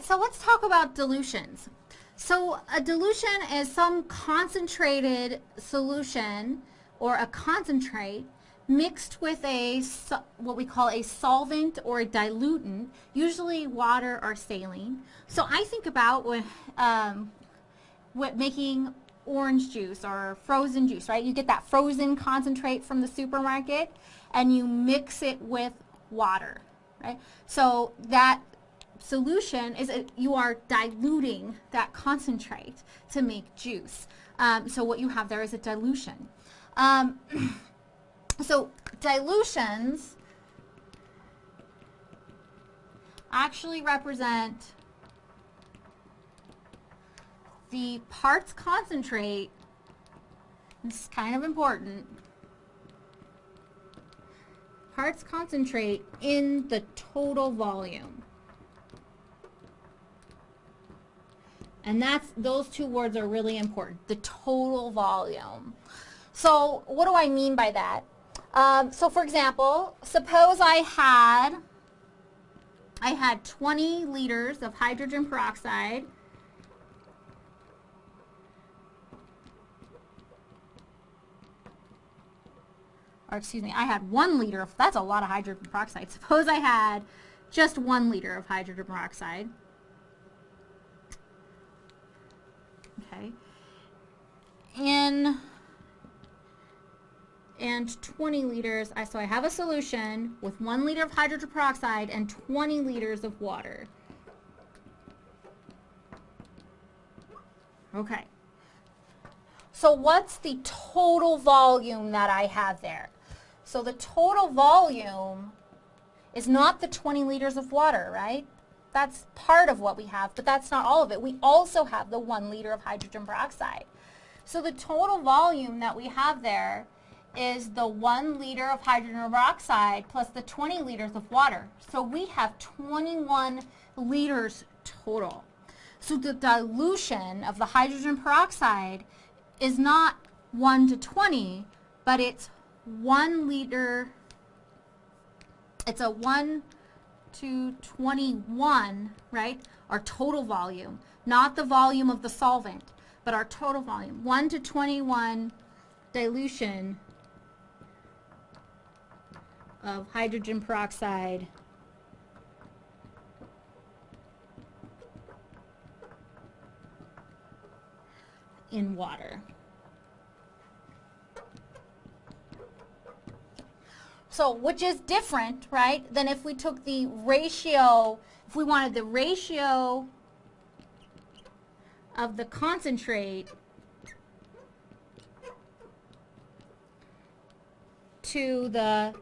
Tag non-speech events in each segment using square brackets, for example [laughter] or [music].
right, so let's talk about dilutions. So a dilution is some concentrated solution or a concentrate mixed with a what we call a solvent or a diluent, usually water or saline. So I think about when um, what making orange juice or frozen juice, right? You get that frozen concentrate from the supermarket and you mix it with water, right? So that solution is a, you are diluting that concentrate to make juice. Um, so what you have there is a dilution. Um, [clears throat] so dilutions actually represent the parts concentrate, this is kind of important, parts concentrate in the total volume. And that's those two words are really important, the total volume. So what do I mean by that? Um, so for example, suppose I had I had 20 liters of hydrogen peroxide or excuse me, I had one liter of, that's a lot of hydrogen peroxide. Suppose I had just one liter of hydrogen peroxide. In and 20 liters, I, so I have a solution with one liter of hydrogen peroxide and 20 liters of water. Okay. So what's the total volume that I have there? So the total volume is not the 20 liters of water, right? That's part of what we have, but that's not all of it. We also have the one liter of hydrogen peroxide. So the total volume that we have there is the one liter of hydrogen peroxide plus the 20 liters of water. So we have 21 liters total. So the dilution of the hydrogen peroxide is not 1 to 20, but it's 1 liter, it's a 1 to 21, right? Our total volume, not the volume of the solvent, but our total volume. 1 to 21 dilution of hydrogen peroxide in water. So, which is different, right, than if we took the ratio, if we wanted the ratio of the concentrate to the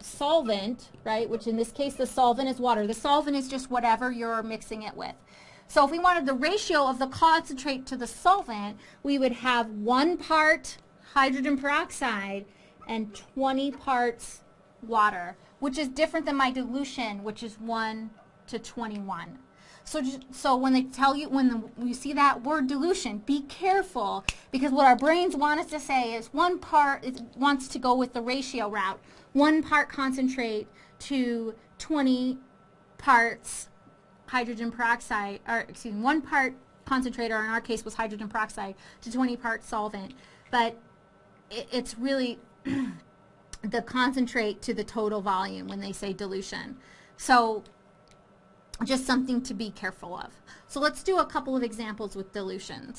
solvent, right, which in this case the solvent is water. The solvent is just whatever you're mixing it with. So if we wanted the ratio of the concentrate to the solvent, we would have one part hydrogen peroxide and 20 parts water, which is different than my dilution, which is 1 to 21. So, so when they tell you, when the, you see that word dilution, be careful because what our brains want us to say is one part it wants to go with the ratio route. One part concentrate to 20 parts hydrogen peroxide, or excuse me, one part concentrate, or in our case was hydrogen peroxide, to 20 parts solvent. But it, it's really [clears throat] the concentrate to the total volume when they say dilution. So just something to be careful of. So let's do a couple of examples with dilutions.